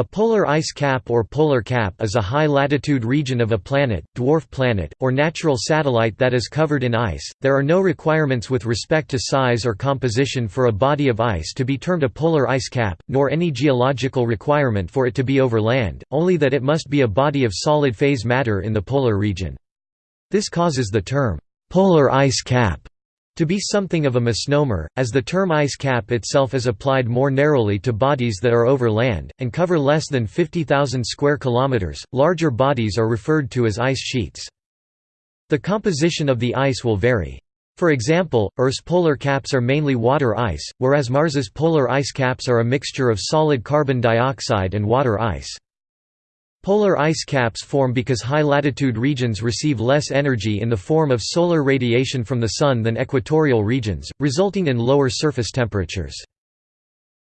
A polar ice cap or polar cap is a high-latitude region of a planet, dwarf planet, or natural satellite that is covered in ice. There are no requirements with respect to size or composition for a body of ice to be termed a polar ice cap, nor any geological requirement for it to be over land, only that it must be a body of solid phase matter in the polar region. This causes the term polar ice cap to be something of a misnomer, as the term ice cap itself is applied more narrowly to bodies that are over land, and cover less than 50,000 square kilometers. Larger bodies are referred to as ice sheets. The composition of the ice will vary. For example, Earth's polar caps are mainly water ice, whereas Mars's polar ice caps are a mixture of solid carbon dioxide and water ice. Polar ice caps form because high-latitude regions receive less energy in the form of solar radiation from the Sun than equatorial regions, resulting in lower surface temperatures.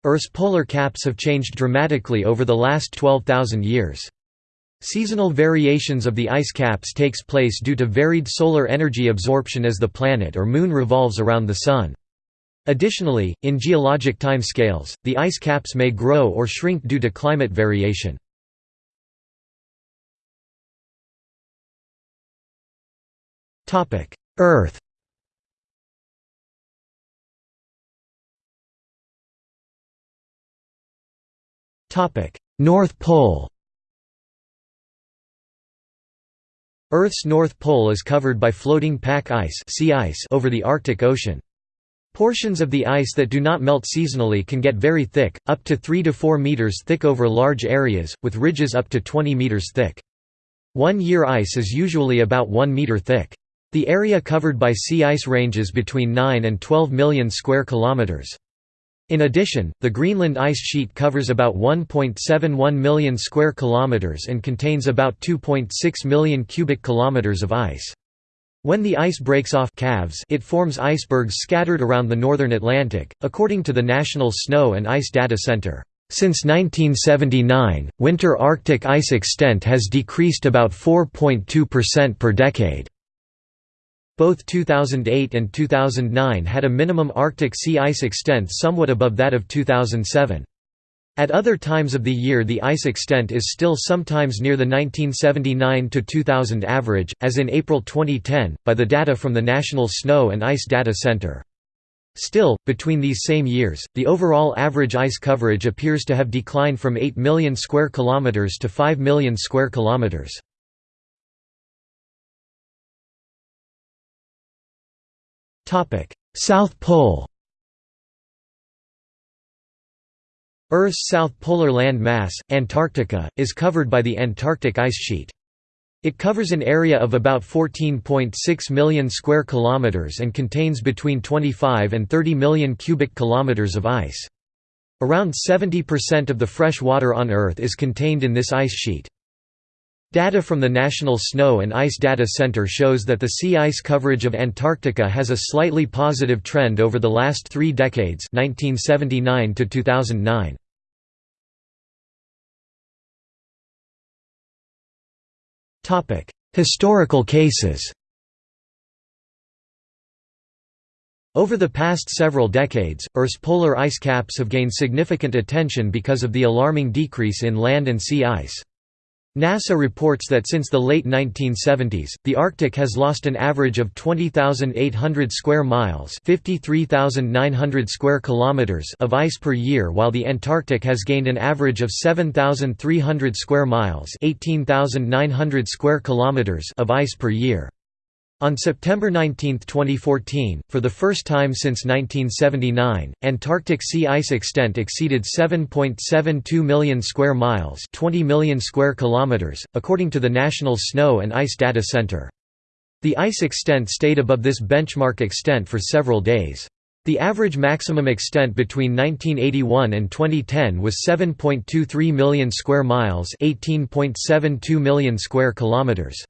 Earth's polar caps have changed dramatically over the last 12,000 years. Seasonal variations of the ice caps takes place due to varied solar energy absorption as the planet or moon revolves around the Sun. Additionally, in geologic timescales, the ice caps may grow or shrink due to climate variation. Topic: Earth. Topic: North Pole. Earth's North Pole is covered by floating pack ice, sea ice over the Arctic Ocean. Portions of the ice that do not melt seasonally can get very thick, up to 3 to 4 meters thick over large areas, with ridges up to 20 meters thick. One-year ice is usually about 1 meter thick. The area covered by sea ice ranges between 9 and 12 million square kilometers. In addition, the Greenland ice sheet covers about 1.71 million square kilometers and contains about 2.6 million cubic kilometers of ice. When the ice breaks off calves, it forms icebergs scattered around the northern Atlantic, according to the National Snow and Ice Data Center. Since 1979, winter Arctic ice extent has decreased about 4.2% per decade. Both 2008 and 2009 had a minimum Arctic sea ice extent somewhat above that of 2007. At other times of the year the ice extent is still sometimes near the 1979–2000 average, as in April 2010, by the data from the National Snow and Ice Data Center. Still, between these same years, the overall average ice coverage appears to have declined from 8 million square kilometers to 5 million square kilometers. South Pole Earth's south polar land mass, Antarctica, is covered by the Antarctic ice sheet. It covers an area of about 14.6 million square kilometers and contains between 25 and 30 million cubic kilometers of ice. Around 70% of the fresh water on Earth is contained in this ice sheet. Data from the National Snow and Ice Data Center shows that the sea ice coverage of Antarctica has a slightly positive trend over the last three decades 1979 to 2009. Historical cases Over the past several decades, Earth's polar ice caps have gained significant attention because of the alarming decrease in land and sea ice. NASA reports that since the late 1970s, the Arctic has lost an average of 20,800 square miles (53,900 square kilometers) of ice per year while the Antarctic has gained an average of 7,300 square miles (18,900 square kilometers) of ice per year. On September 19, 2014, for the first time since 1979, Antarctic sea ice extent exceeded 7.72 million square miles, 20 million square kilometers, according to the National Snow and Ice Data Center. The ice extent stayed above this benchmark extent for several days. The average maximum extent between 1981 and 2010 was 7.23 million square miles, 18.72 million square kilometers.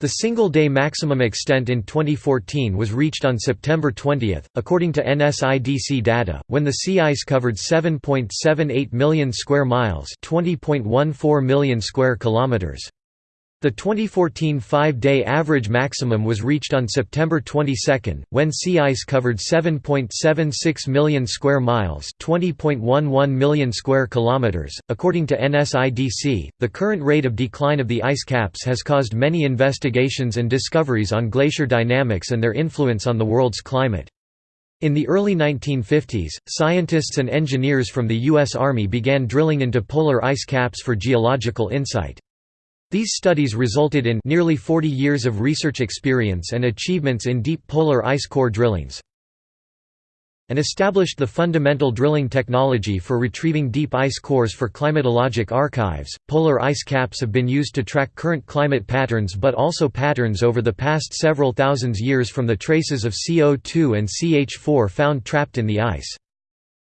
The single-day maximum extent in 2014 was reached on September 20, according to NSIDC data, when the sea ice covered 7.78 million square miles, 20.14 million square kilometers. The 2014 five-day average maximum was reached on September 22, when sea ice covered 7.76 million square miles (20.11 million square kilometers). According to NSIDC, the current rate of decline of the ice caps has caused many investigations and discoveries on glacier dynamics and their influence on the world's climate. In the early 1950s, scientists and engineers from the U.S. Army began drilling into polar ice caps for geological insight. These studies resulted in nearly 40 years of research experience and achievements in deep polar ice core drillings and established the fundamental drilling technology for retrieving deep ice cores for climatologic archives. Polar ice caps have been used to track current climate patterns but also patterns over the past several thousands years from the traces of CO2 and CH4 found trapped in the ice.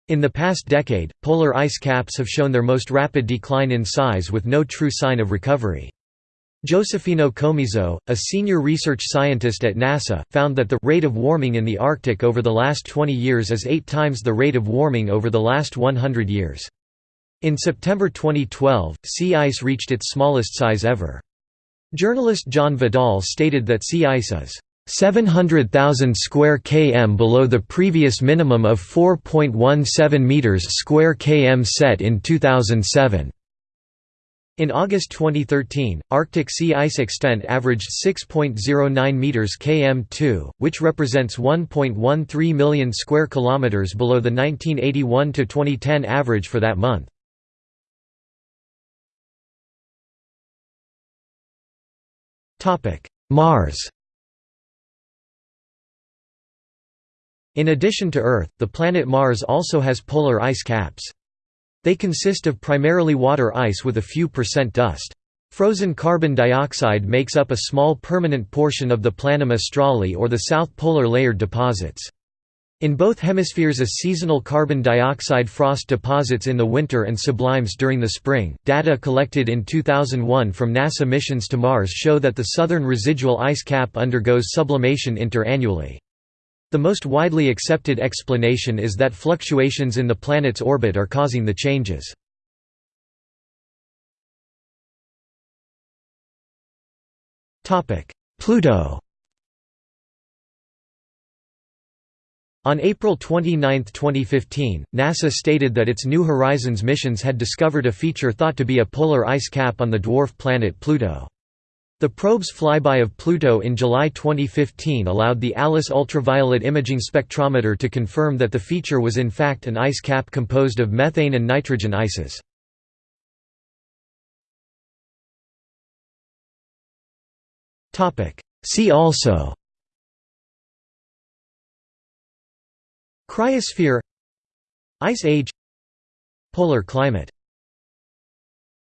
In the past decade, polar ice caps have shown their most rapid decline in size with no true sign of recovery. Josefino Comiso, a senior research scientist at NASA, found that the rate of warming in the Arctic over the last 20 years is eight times the rate of warming over the last 100 years. In September 2012, sea ice reached its smallest size ever. Journalist John Vidal stated that sea ice is 700,000 square km below the previous minimum of 4.17 meters square km set in 2007. In August 2013, Arctic sea ice extent averaged 6.09 meters km2, which represents 1.13 million square kilometers below the 1981 to 2010 average for that month. Topic: Mars. In addition to Earth, the planet Mars also has polar ice caps. They consist of primarily water ice with a few percent dust. Frozen carbon dioxide makes up a small permanent portion of the planum australe or the south polar layered deposits. In both hemispheres a seasonal carbon dioxide frost deposits in the winter and sublimes during the spring. Data collected in 2001 from NASA missions to Mars show that the southern residual ice cap undergoes sublimation interannually. The most widely accepted explanation is that fluctuations in the planet's orbit are causing the changes. Pluto On April 29, 2015, NASA stated that its New Horizons missions had discovered a feature thought to be a polar ice cap on the dwarf planet Pluto. The probe's flyby of Pluto in July 2015 allowed the ALICE ultraviolet imaging spectrometer to confirm that the feature was in fact an ice cap composed of methane and nitrogen ices. See also Cryosphere Ice age Polar climate